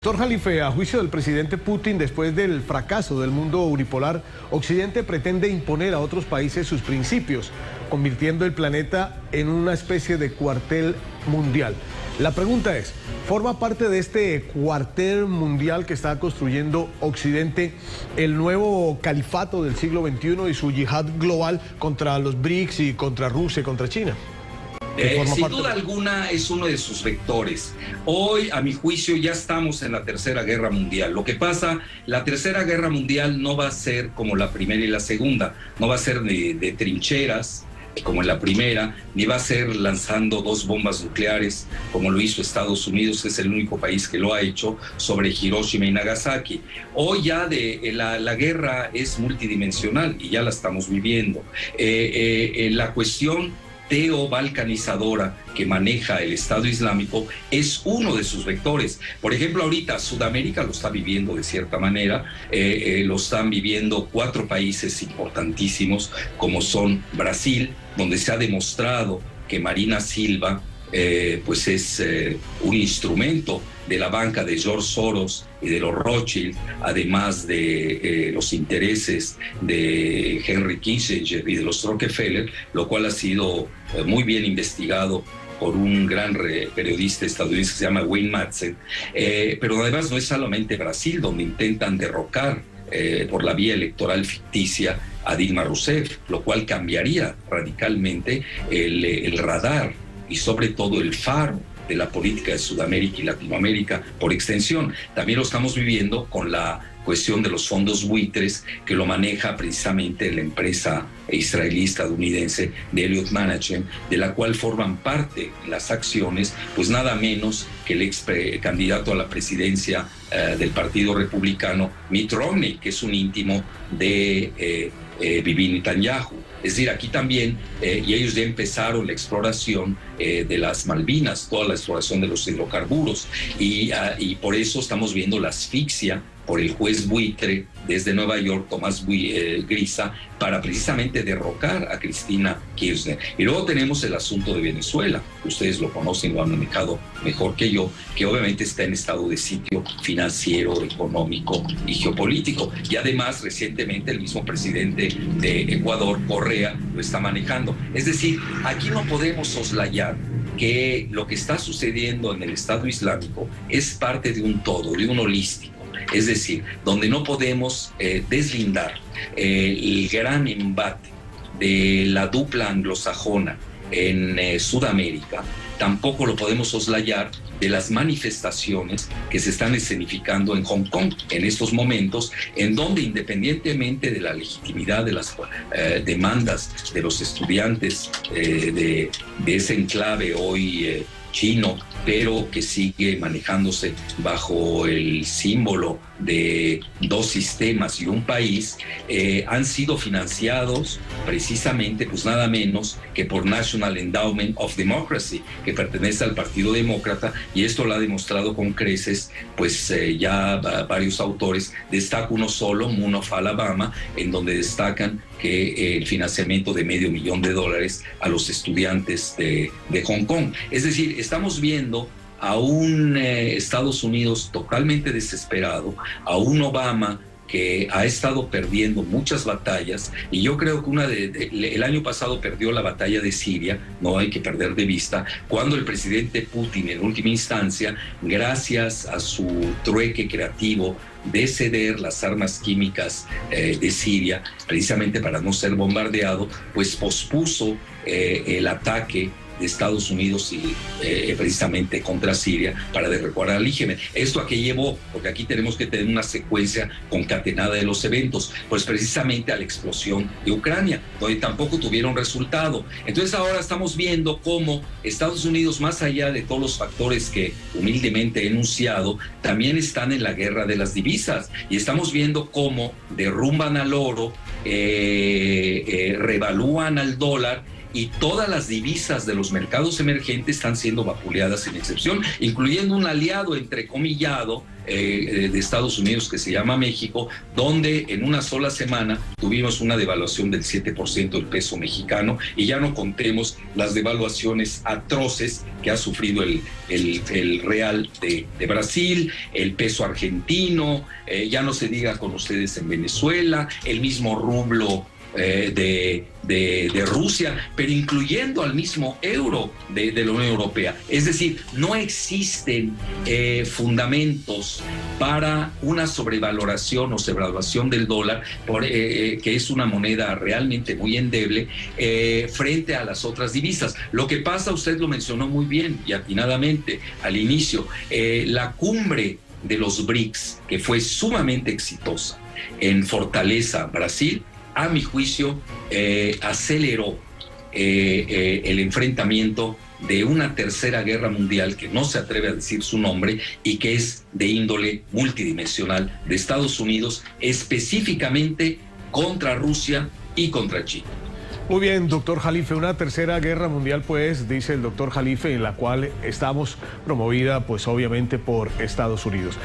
Doctor Jalife, a juicio del presidente Putin, después del fracaso del mundo unipolar, Occidente pretende imponer a otros países sus principios, convirtiendo el planeta en una especie de cuartel mundial. La pregunta es, ¿forma parte de este cuartel mundial que está construyendo Occidente el nuevo califato del siglo XXI y su yihad global contra los BRICS y contra Rusia y contra China? Eh, sin duda alguna es uno de sus vectores. Hoy, a mi juicio, ya estamos en la Tercera Guerra Mundial. Lo que pasa, la Tercera Guerra Mundial no va a ser como la primera y la segunda, no va a ser de, trincheras como en la primera, ni va a ser lanzando dos bombas nucleares como lo hizo Estados Unidos, que es el único país que lo ha hecho, sobre Hiroshima y Nagasaki. Hoy ya de, eh, la, guerra es multidimensional y ya la estamos viviendo. Eh, la cuestión teo-balcanizadora que maneja el Estado Islámico es uno de sus vectores. Por ejemplo, ahorita Sudamérica lo está viviendo de cierta manera, eh, eh, lo están viviendo cuatro países importantísimos como son Brasil, donde se ha demostrado que Marina Silva eh, pues es un instrumento de la banca de George Soros y de los Rothschild, además de eh, los intereses de Henry Kissinger y de los Rockefeller, lo cual ha sido eh, muy bien investigado por un gran periodista estadounidense que se llama Wayne Madsen. Eh, pero además no es solamente Brasil donde intentan derrocar por la vía electoral ficticia a Dilma Rousseff, lo cual cambiaría radicalmente el radar y sobre todo el faro de la política de Sudamérica y Latinoamérica por extensión. También lo estamos viviendo con la cuestión de los fondos buitres que lo maneja precisamente la empresa israelí estadounidense de Elliott Management, de la cual forman parte las acciones, pues nada menos que el ex candidato a la presidencia eh, del Partido Republicano, Mitt Romney, que es un íntimo de eh, eh, Bibi Netanyahu. Es decir, aquí también, eh, y ellos ya empezaron la exploración eh, de las Malvinas, toda la exploración de los hidrocarburos, y, ah, y por eso estamos viendo la asfixia por el juez buitre desde Nueva York, Tomás eh, Grisa, para precisamente derrocar a Cristina Kirchner. Y luego tenemos el asunto de Venezuela, ustedes lo conocen, lo han manejado mejor que yo, que obviamente está en estado de sitio financiero, económico y geopolítico. Y además, recientemente el mismo presidente de Ecuador, Correa, lo está manejando. Es decir, aquí no podemos soslayar que lo que está sucediendo en el Estado Islámico es parte de un todo, de un holístico es decir, donde no podemos eh, deslindar eh, el gran embate de la dupla anglosajona en eh, Sudamérica, tampoco lo podemos soslayar de las manifestaciones que se están escenificando en Hong Kong en estos momentos, en donde independientemente de la legitimidad de las demandas de los estudiantes de, de, ese enclave hoy chino, pero que sigue manejándose bajo el símbolo de dos sistemas y un país, eh, han sido financiados precisamente, pues nada menos que por National Endowment of Democracy, que pertenece al Partido Demócrata, y esto lo ha demostrado con creces, pues eh, ya varios autores, destaca uno solo, Moon of Alabama, en donde destacan que eh, el financiamiento de medio millón de dólares a los estudiantes de, de Hong Kong. Es decir, estamos viendo a un eh, Estados Unidos totalmente desesperado, a un Obama que ha estado perdiendo muchas batallas y yo creo que una de, el año pasado perdió la batalla de Siria, no hay que perder de vista, cuando el presidente Putin en última instancia, gracias a su trueque creativo de ceder las armas químicas eh, de Siria, precisamente para no ser bombardeado, pues pospuso eh, el ataque de Estados Unidos y eh, precisamente contra Siria para derrocar al IGM. ¿Esto a qué llevó? Porque aquí tenemos que tener una secuencia concatenada de los eventos, pues precisamente a la explosión de Ucrania, donde tampoco tuvieron resultado. Entonces ahora estamos viendo cómo Estados Unidos, más allá de todos los factores que humildemente he enunciado, también están en la guerra de las divisas y estamos viendo cómo derrumban al oro, eh, eh, revalúan al dólar, y todas las divisas de los mercados emergentes están siendo vapuleadas sin excepción, incluyendo un aliado entrecomillado eh, de Estados Unidos que se llama México, donde en una sola semana tuvimos una devaluación del 7% del peso mexicano. Y ya no contemos las devaluaciones atroces que ha sufrido el, el, real de, Brasil, el peso argentino, eh, ya no se diga con ustedes en Venezuela, el mismo rublo eh, de, de, Rusia, pero incluyendo al mismo euro de, la Unión Europea. Es decir, no existen eh, fundamentos para una sobrevaloración o sobrevaluación del dólar, por, eh, que es una moneda realmente muy endeble, frente a las otras divisas. Lo que pasa, usted lo mencionó muy bien y atinadamente al inicio, la cumbre de los BRICS, que fue sumamente exitosa en Fortaleza, Brasil, a mi juicio, eh, aceleró eh, eh, el enfrentamiento de una tercera guerra mundial que no se atreve a decir su nombre y que es de índole multidimensional de Estados Unidos, específicamente contra Rusia y contra China. Muy bien, doctor Jalife, una tercera guerra mundial, pues, dice el doctor Jalife, en la cual estamos promovida, pues, obviamente por Estados Unidos.